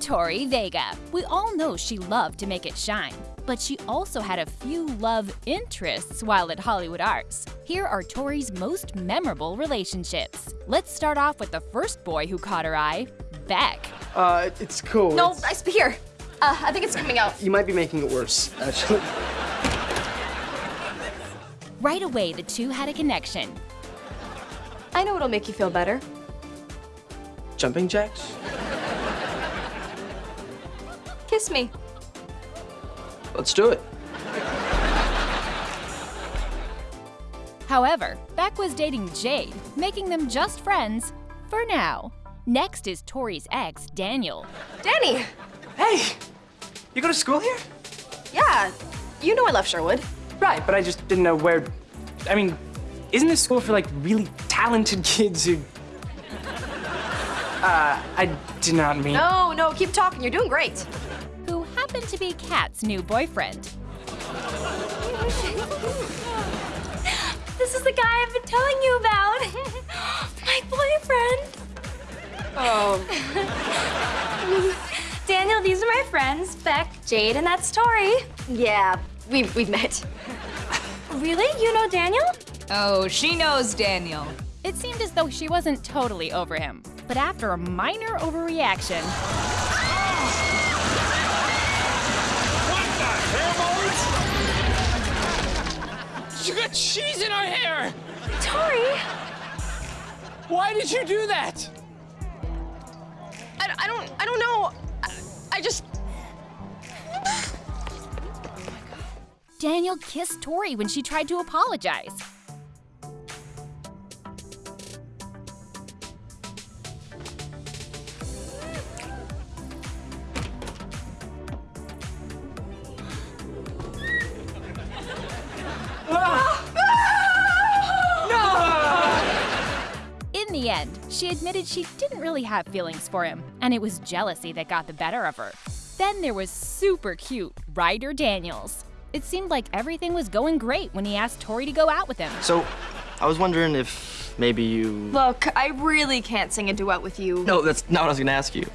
Tori Vega. We all know she loved to make it shine, but she also had a few love interests while at Hollywood Arts. Here are Tori's most memorable relationships. Let's start off with the first boy who caught her eye, Beck. Uh, it's cool. No, It's- I sp- here. Uh, I think it's coming out. you might be making it worse, actually. Right away, the two had a connection. I know what'll make you feel better. Jumping jacks? Kiss me. Let's do it. However, Beck was dating Jade, making them just friends for now. Next is Tori's ex, Daniel. Danny. Hey! You go to school here? Yeah, you know I left Sherwood. Right, but I just didn't know where. I mean, isn't this school for like really talented kids who. Uh, I did not mean. No, no, keep talking. You're doing great. who happened to be Cat's new boyfriend. This is the guy I've been telling you about. My boyfriend. Oh. Daniel, these are my friends, Beck, Jade, and that's Tori. Yeah, we've, we've met. Really? You know Daniel? Oh, she knows Daniel. It seemed as though she wasn't totally over him, but after a minor overreaction, You got cheese in our hair! Tori? Why did you do that? I, I don't, I don't know. I, I just, oh Daniel kissed Tori when she tried to apologize. She admitted she didn't really have feelings for him, and it was jealousy that got the better of her. Then there was super cute Ryder Daniels. It seemed like everything was going great when he asked Tori to go out with him. So, I was wondering if maybe you. look, I really can't sing a duet with you. No, that's not what I was gonna ask you.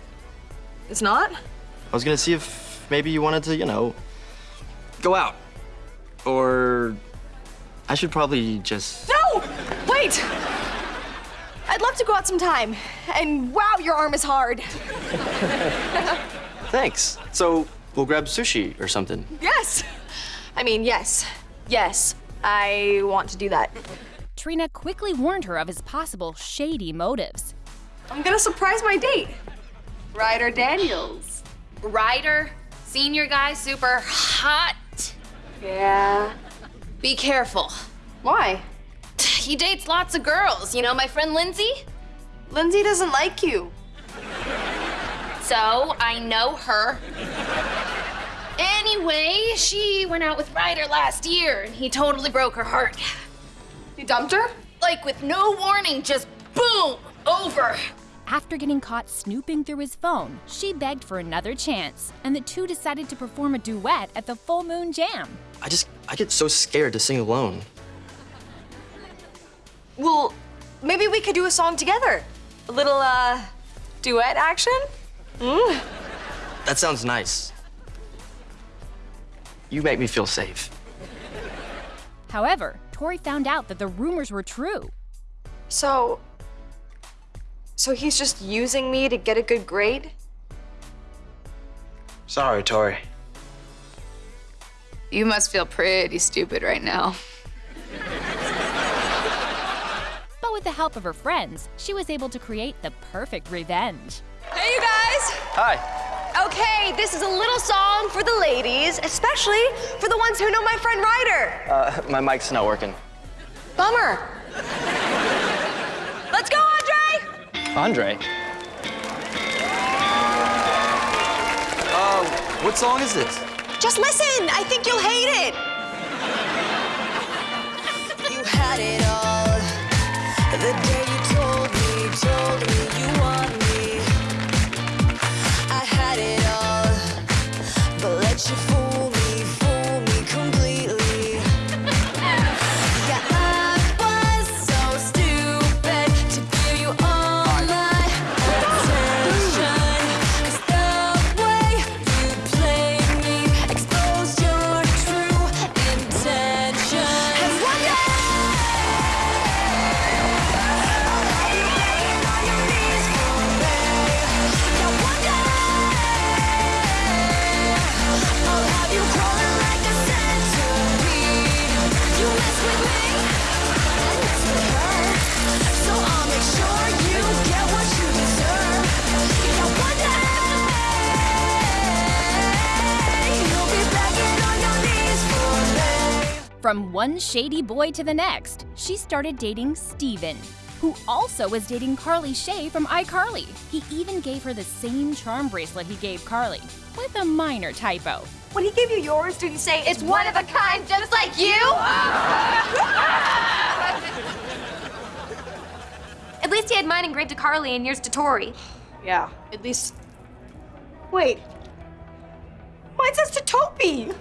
It's not? I was gonna see if maybe you wanted to, you know, go out. Or. I should probably just. No! Wait! I'd love to go out sometime. And wow, your arm is hard. Thanks. So, we'll grab sushi or something. Yes! I mean, yes. Yes. I want to do that. Trina quickly warned her of his possible shady motives. I'm gonna surprise my date. Ryder Daniels. Ryder, senior guy, super hot. Yeah. Be careful. Why? He dates lots of girls. You know my friend Lindsay? Lindsay doesn't like you. So I know her. Anyway, she went out with Ryder last year and he totally broke her heart. He dumped her? Like with no warning, just boom, over. After getting caught snooping through his phone, she begged for another chance, and the two decided to perform a duet at the Full Moon Jam. I just. I get so scared to sing alone. Well, maybe we could do a song together. A little, uh, duet action? That sounds nice. You make me feel safe. However, Tori found out that the rumors were true. So. So he's just using me to get a good grade? Sorry, Tori. You must feel pretty stupid right now. With the help of her friends, she was able to create the perfect revenge. Hey, you guys! Hi. Okay, this is a little song for the ladies, especially for the ones who know my friend Ryder. Uh, my mic's not working. Bummer. Let's go, Andre! Andre? Uh, what song is this? Just listen. I think you'll hate it. You had it all the day you From one shady boy to the next, she started dating Steven, who also was dating Carly Shay from iCarly. He even gave her the same charm bracelet he gave Carly, with a minor typo. When he gave you yours, did he say It's one of a kind, just like you. At least he had mine engraved to Carly and yours to Tori. Yeah, at least. Wait. Mine says to Topi.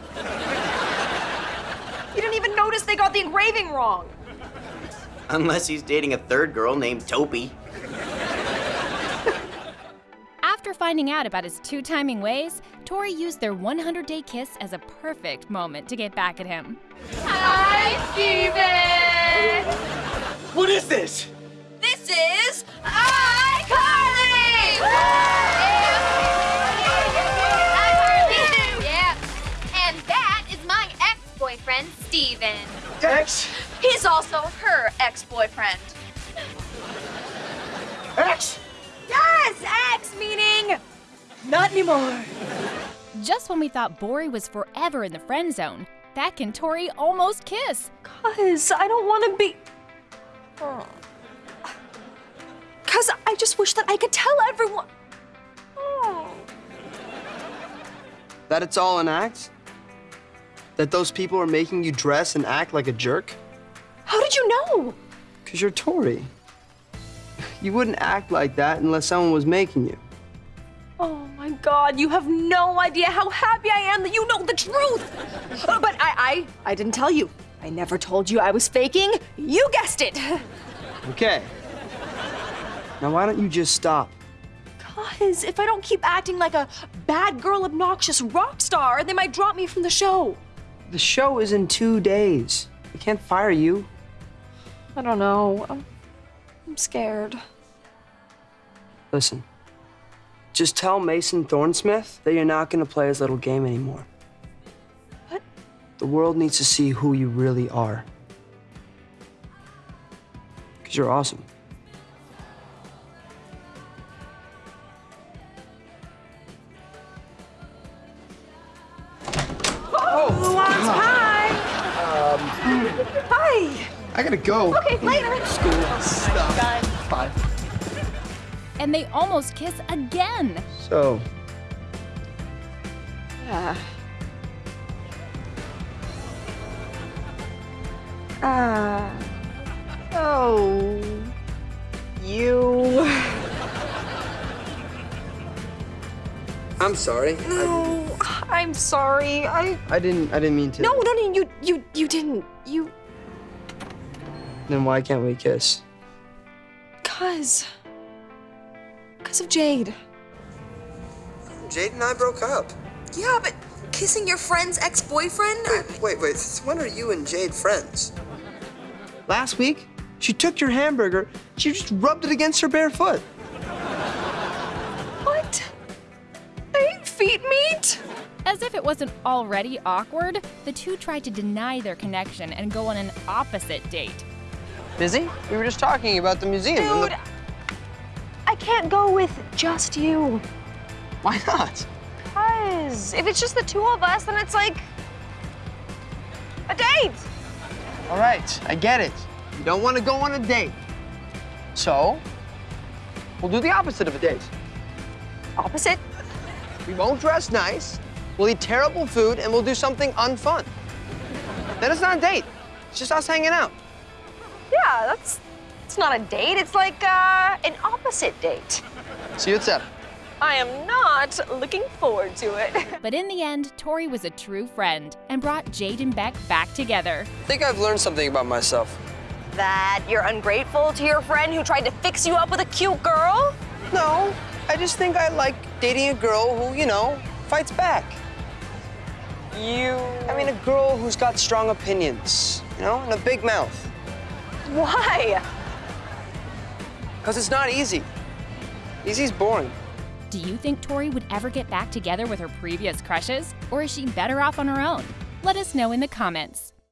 You didn't even notice they got the engraving wrong. Unless he's dating a third girl named Topi. After finding out about his two timing ways, Tori used their 100 day kiss as a perfect moment to get back at him. Hi, Steven! What is this? This is also her ex-boyfriend. X? Yes, ex meaning not anymore. Just when we thought Bori was forever in the friend zone, Beck and Tori almost kiss. Cause I don't want to be. Cause I just wish that I could tell everyone. Oh. That it's all an act? That those people are making you dress and act like a jerk? How did you know? Because you're Tori. You wouldn't act like that unless someone was making you. Oh my god, you have no idea how happy I am that you know the truth. Uh, but I, I, I didn't tell you. I never told you I was faking. You guessed it. Okay. Now, why don't you just stop? Cause if I don't keep acting like a bad girl, obnoxious rock star, they might drop me from the show. The show is in two days. I can't fire you. I don't know. I'm, I'm scared. Listen, just tell Mason Thornsmith that you're not going to play his little game anymore. What? The world needs to see who you really are. Because you're awesome. Oh, hi. Um, hi. I gotta go. Okay, later. School stuff. Bye. And they almost kiss again. So, Yeah. Ah. oh. You. I'm sorry. I, No, I'm sorry. I. I didn't. I didn't mean to. No, no, no. You, you, you didn't. You. Then why can't we kiss? Cause. Cause of Jade. Jade and I broke up. Yeah, but kissing your friend's ex-boyfriend? Wait, wait. Since when are you and Jade friends? Last week, she took your hamburger. She just rubbed it against her bare foot. What? I ate feet meat? As if it wasn't already awkward, the two tried to deny their connection and go on an opposite date. Busy? We were just talking about the museum. and the- Dude, I can't go with just you. Why not? Cause if it's just the two of us, then it's like a date. All right, I get it. You don't want to go on a date. So, we'll do the opposite of a date. Opposite? We won't dress nice, we'll eat terrible food, and we'll do something unfun. Then it's not a date. It's just us hanging out. Yeah, that's it's not a date. It's like uh, an opposite date. See you at seven. I am not looking forward to it. But in the end, Tori was a true friend and brought Jade and Beck back together. I think I've learned something about myself. that you're ungrateful to your friend who tried to fix you up with a cute girl? No, I just think I like dating a girl who, you know, fights back. You. I mean, a girl who's got strong opinions, you know, and a big mouth. Why? Because it's not easy. Easy's boring. Do you think Tori would ever get back together with her previous crushes? Or is she better off on her own? Let us know in the comments.